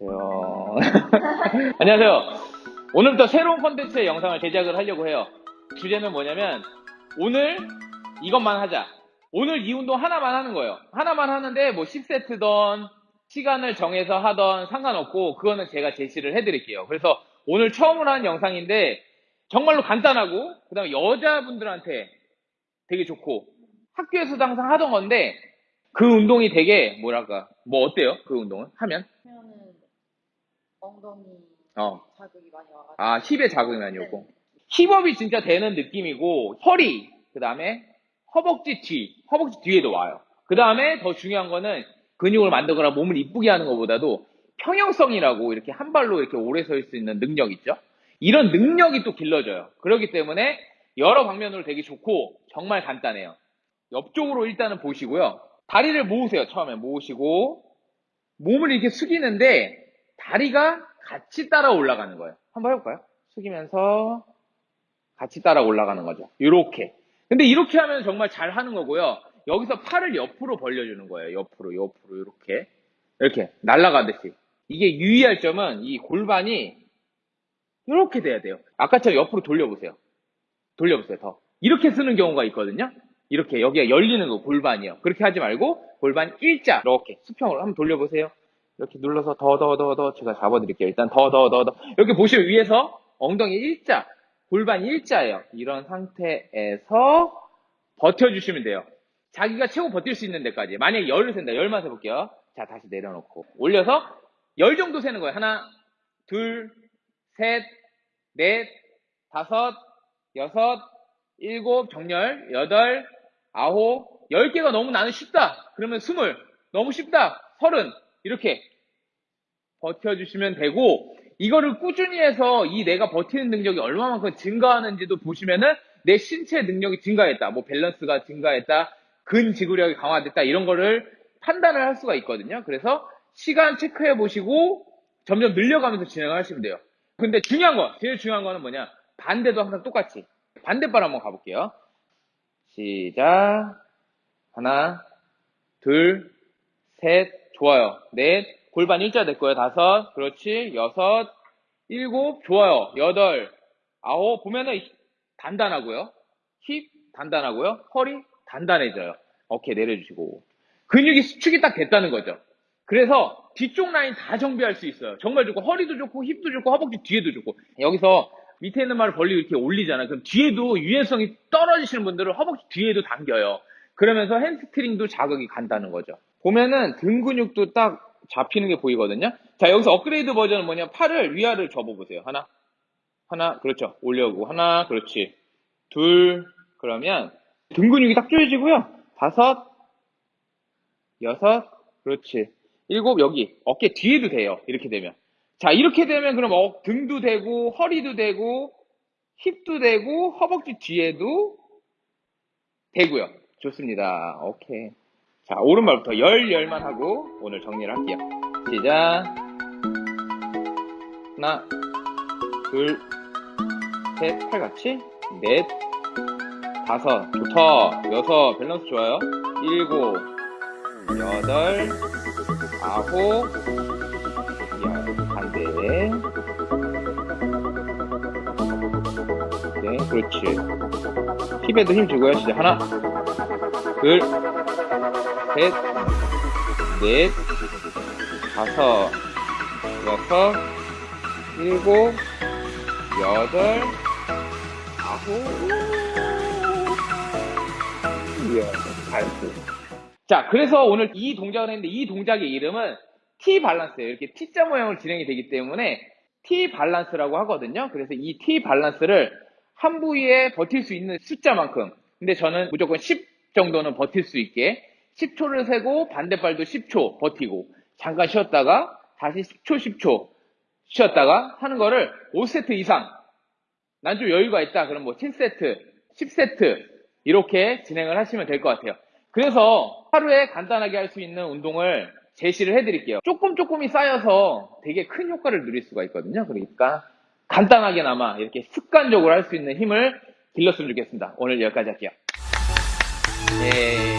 안녕하세요. 안녕하세요. 오늘부터 새로운 컨텐츠의 영상을 제작을 하려고 해요. 주제는 뭐냐면 오늘 이것만 하자. 오늘 이 운동 하나만 하는 거예요. 하나만 하는데 뭐 10세트던 시간을 정해서 하던 상관없고 그거는 제가 제시를 해드릴게요. 그래서 오늘 처음으로 한 영상인데 정말로 간단하고 그다음에 여자분들한테 되게 좋고 학교에서도 항상 하던 건데 그 운동이 되게 뭐랄까 뭐 어때요? 그 운동은 하면 엉덩이 어. 자극이 많이 와가지고 아, 힙에 자극이 많이 오고. 힙업이 진짜 되는 느낌이고, 허리, 그 다음에 허벅지 뒤, 허벅지 뒤에도 와요. 그 다음에 더 중요한 거는 근육을 만들거나 몸을 이쁘게 하는 것보다도 평형성이라고 이렇게 한 발로 이렇게 오래 설수 있는 능력 있죠? 이런 능력이 또 길러져요. 그렇기 때문에 여러 방면으로 되게 좋고, 정말 간단해요. 옆쪽으로 일단은 보시고요. 다리를 모으세요, 처음에. 모으시고, 몸을 이렇게 숙이는데, 다리가 같이 따라 올라가는 거예요. 한번 해볼까요? 숙이면서 같이 따라 올라가는 거죠. 이렇게. 근데 이렇게 하면 정말 잘 하는 거고요. 여기서 팔을 옆으로 벌려주는 거예요. 옆으로, 옆으로, 이렇게. 이렇게, 날아가듯이. 이게 유의할 점은 이 골반이 이렇게 돼야 돼요. 아까처럼 옆으로 돌려보세요. 돌려보세요, 더. 이렇게 쓰는 경우가 있거든요. 이렇게, 여기가 열리는 거, 골반이요. 그렇게 하지 말고, 골반 일자, 이렇게, 수평으로 한번 돌려보세요. 이렇게 눌러서 더, 더, 더, 더, 제가 잡아드릴게요. 일단 더, 더, 더, 더. 이렇게 보시면 위에서 엉덩이 일자, 골반 일자예요. 이런 상태에서 버텨주시면 돼요. 자기가 최고 버틸 수 있는 데까지. 만약에 열을 센다. 열만 세볼게요. 자, 다시 내려놓고. 올려서 열 정도 세는 거예요. 하나, 둘, 셋, 넷, 다섯, 여섯, 일곱, 정렬, 여덟, 아홉, 열 개가 너무 나는 쉽다. 그러면 스물, 너무 쉽다. 서른, 이렇게 버텨주시면 되고, 이거를 꾸준히 해서 이 내가 버티는 능력이 얼마만큼 증가하는지도 보시면은 내 신체 능력이 증가했다. 뭐 밸런스가 증가했다. 근지구력이 강화됐다. 이런 거를 판단을 할 수가 있거든요. 그래서 시간 체크해 보시고 점점 늘려가면서 진행을 하시면 돼요. 근데 중요한 거, 제일 중요한 거는 뭐냐? 반대도 항상 똑같이. 반대발 한번 가볼게요. 시작. 하나, 둘, 셋, 좋아요. 넷, 골반 일자 됐고요. 다섯, 그렇지. 여섯, 일곱, 좋아요. 여덟, 아홉, 보면은 단단하고요. 힙 단단하고요. 허리 단단해져요. 어깨 내려주시고. 근육이 수축이 딱 됐다는 거죠. 그래서 뒤쪽 라인 다 정비할 수 있어요. 정말 좋고 허리도 좋고 힙도 좋고 허벅지 뒤에도 좋고 여기서 밑에 있는 발을 벌리고 이렇게 올리잖아. 그럼 뒤에도 유연성이 떨어지시는 분들은 허벅지 뒤에도 당겨요. 그러면서 햄스트링도 자극이 간다는 거죠. 보면은 등 근육도 딱 잡히는 게 보이거든요. 자 여기서 업그레이드 버전은 뭐냐? 팔을 위아래로 접어보세요. 하나, 하나, 그렇죠. 올려오고 하나, 그렇지. 둘, 그러면 등 근육이 딱 조여지고요. 다섯, 여섯, 그렇지. 일곱, 여기 어깨 뒤에도 돼요. 이렇게 되면. 자, 이렇게 되면 그럼 어, 등도 되고 허리도 되고 힙도 되고 허벅지 뒤에도 되고요. 좋습니다. 오케이. 자, 오른발부터 열, 열만 하고 오늘 정리를 할게요. 시작. 하나, 둘, 셋, 팔 같이. 넷, 다섯, 좋다. 여섯, 밸런스 좋아요. 일곱, 여덟, 아홉, 열, 반대. 네, 그렇지. 힙에도 힘 주고요. 시작. 하나, 둘, 셋, 넷, 다섯, 여섯, 일곱, 여덟, 아홉, 열, 알수. 자, 그래서 오늘 이 동작을 했는데 이 동작의 이름은 T 밸런스예요. 이렇게 T자 모양으로 진행이 되기 때문에 T 밸런스라고 하거든요. 그래서 이 T 밸런스를 한 부위에 버틸 수 있는 숫자만큼. 근데 저는 무조건 10 정도는 버틸 수 있게 10초를 세고 반대발도 10초 버티고 잠깐 쉬었다가 다시 10초 10초 쉬었다가 하는 거를 5세트 이상 난 좀 여유가 있다 그럼 뭐 7세트 10세트 이렇게 진행을 하시면 될 것 같아요. 그래서 하루에 간단하게 할 수 있는 운동을 제시를 해드릴게요. 조금 조금이 쌓여서 되게 큰 효과를 누릴 수가 있거든요. 그러니까 간단하게나마 이렇게 습관적으로 할 수 있는 힘을 길렀으면 좋겠습니다. 오늘 여기까지 할게요. 예.